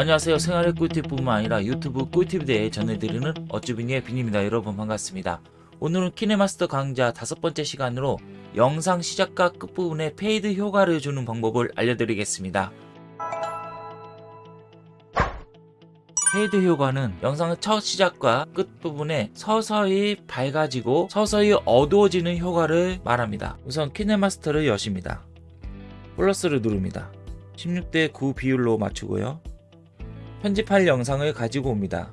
안녕하세요. 생활의 꿀팁뿐만 아니라 유튜브 꿀팁에 대해 전해드리는 어쭈비니의 빈입니다. 여러분 반갑습니다. 오늘은 키네마스터 강좌 다섯 번째 시간으로 영상 시작과 끝부분에 fade 효과를 주는 방법을 알려드리겠습니다. fade 효과는 영상의 첫 시작과 끝부분에 서서히 밝아지고 서서히 어두워지는 효과를 말합니다. 우선 키네마스터를 여십니다. 플러스를 누릅니다. 16대 9 비율로 맞추고요 편집할 영상을 가지고 옵니다.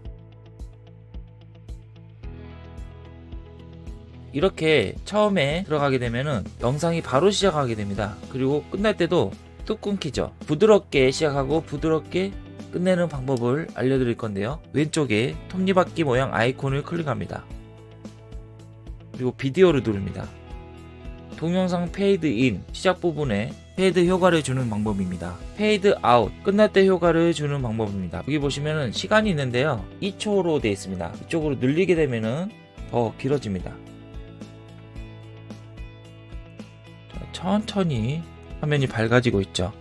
이렇게 처음에 들어가게 되면은 영상이 바로 시작하게 됩니다. 그리고 끝날 때도 뚝 끊기죠. 부드럽게 시작하고 부드럽게 끝내는 방법을 알려드릴 건데요. 왼쪽에 톱니바퀴 모양 아이콘을 클릭합니다. 그리고 비디오를 누릅니다. 동영상 페이드 인 시작 부분에 fade 효과를 주는 방법입니다. 페이드 아웃 끝날 때 효과를 주는 방법입니다. 여기 보시면은 시간이 있는데요. 2초로 되어 있습니다. 이쪽으로 늘리게 되면은 더 길어집니다. 자, 천천히 화면이 밝아지고 있죠.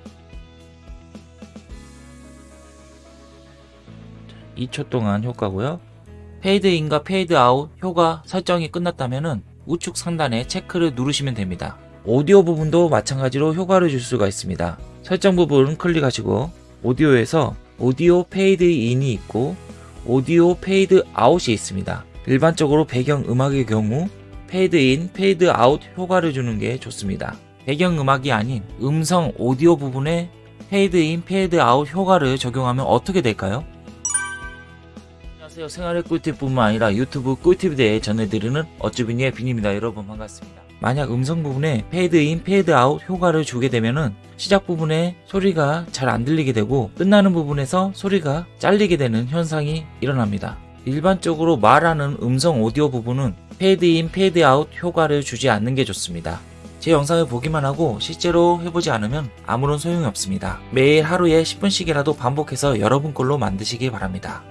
2초 동안 효과고요. 페이드 인과 페이드 아웃 효과 설정이 끝났다면은 우측 상단에 체크를 누르시면 됩니다. 오디오 부분도 마찬가지로 효과를 줄 수가 있습니다. 설정 부분 클릭하시고 오디오에서 오디오 페이드 인이 있고 오디오 페이드 아웃이 있습니다. 일반적으로 배경 음악의 경우 페이드 인, 페이드 아웃 효과를 주는 게 좋습니다. 배경 음악이 아닌 음성 오디오 부분에 페이드 인, 페이드 아웃 효과를 적용하면 어떻게 될까요? 안녕하세요. 생활의 꿀팁뿐만 아니라 유튜브 꿀팁에 대해 전해드리는 어쭈비니의 빈입니다. 여러분 반갑습니다. 만약 음성 부분에 페이드 인, 페이드 아웃 효과를 주게 되면은 시작 부분에 소리가 잘 안 들리게 되고 끝나는 부분에서 소리가 잘리게 되는 현상이 일어납니다. 일반적으로 말하는 음성 오디오 부분은 페이드 인, 페이드 아웃 효과를 주지 않는 게 좋습니다. 제 영상을 보기만 하고 실제로 해보지 않으면 아무런 소용이 없습니다. 매일 하루에 10분씩이라도 반복해서 여러분 걸로 만드시기 바랍니다.